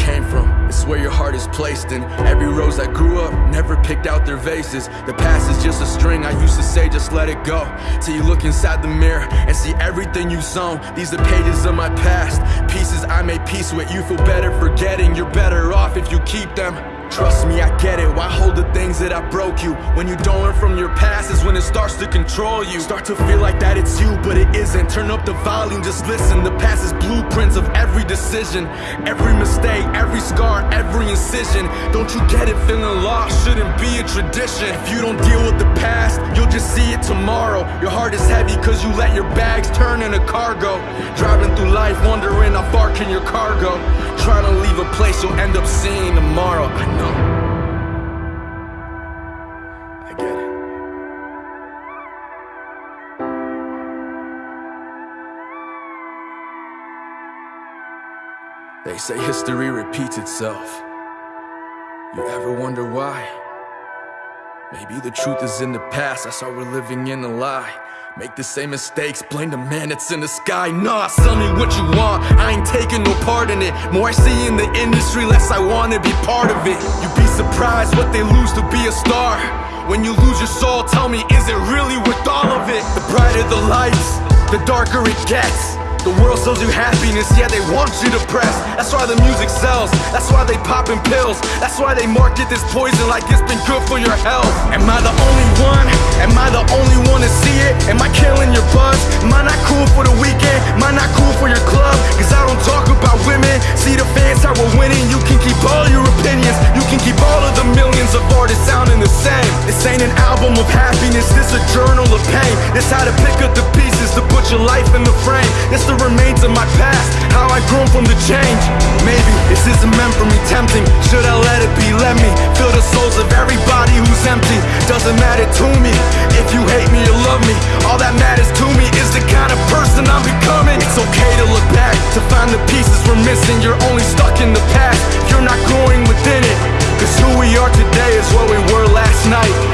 came from, it's where your heart is placed in. Every rose that grew up never picked out their vases. The past is just a string, I used to say just let it go. Till you look inside the mirror and see everything you've sown. These are pages of my past, pieces I made peace with. You feel better forgetting, you're better off if you keep them. Trust me, I get it. Why hold the things that I broke you? When you don't learn from your past is when it starts to control you. Start to feel like that it's you, but it isn't. Turn up the volume, just listen. The past is blueprints of every decision, every mistake, every scar, every incision. Don't you get it? Feeling lost shouldn't be a tradition. If you don't deal with the past, you'll just see it tomorrow. Your heart is heavy cause you let your bags turn into cargo. Driving through life, wondering how far can your car go? Trying to a place you'll end up seeing tomorrow. I know. I get it. They say history repeats itself. You ever wonder why? Maybe the truth is in the past, that's why we're living in a lie. Make the same mistakes, blame the man that's in the sky. Nah, sell me what you want, I ain't taking no part in it. More I see in the industry, less I wanna be part of it. You'd be surprised what they lose to be a star. When you lose your soul, tell me, is it really worth all of it? The brighter the lights, the darker it gets. The world sells you happiness, yeah, they want you depressed. That's why the music sells, that's why they poppin' pills. That's why they market this poison like it's been good for your health. Am I the only one? Am I the only one to see it? Am I killing your buzz? Am I not cool for the weekend? Am I not cool for your club? Cause I don't talk about women. See the fans how we're winning. You can keep all your opinions. You can keep all of the millions of artists sounding the same. This ain't an album of it's this a journal of pain? It's how to pick up the pieces to put your life in the frame. It's the remains of my past, how I grown from the change. Maybe this isn't meant for me tempting. Should I let it be? Let me fill the souls of everybody who's empty. Doesn't matter to me if you hate me or love me. All that matters to me is the kind of person I'm becoming. It's okay to look back, to find the pieces we're missing. You're only stuck in the past, you're not growing within it. Cause who we are today is what we were last night.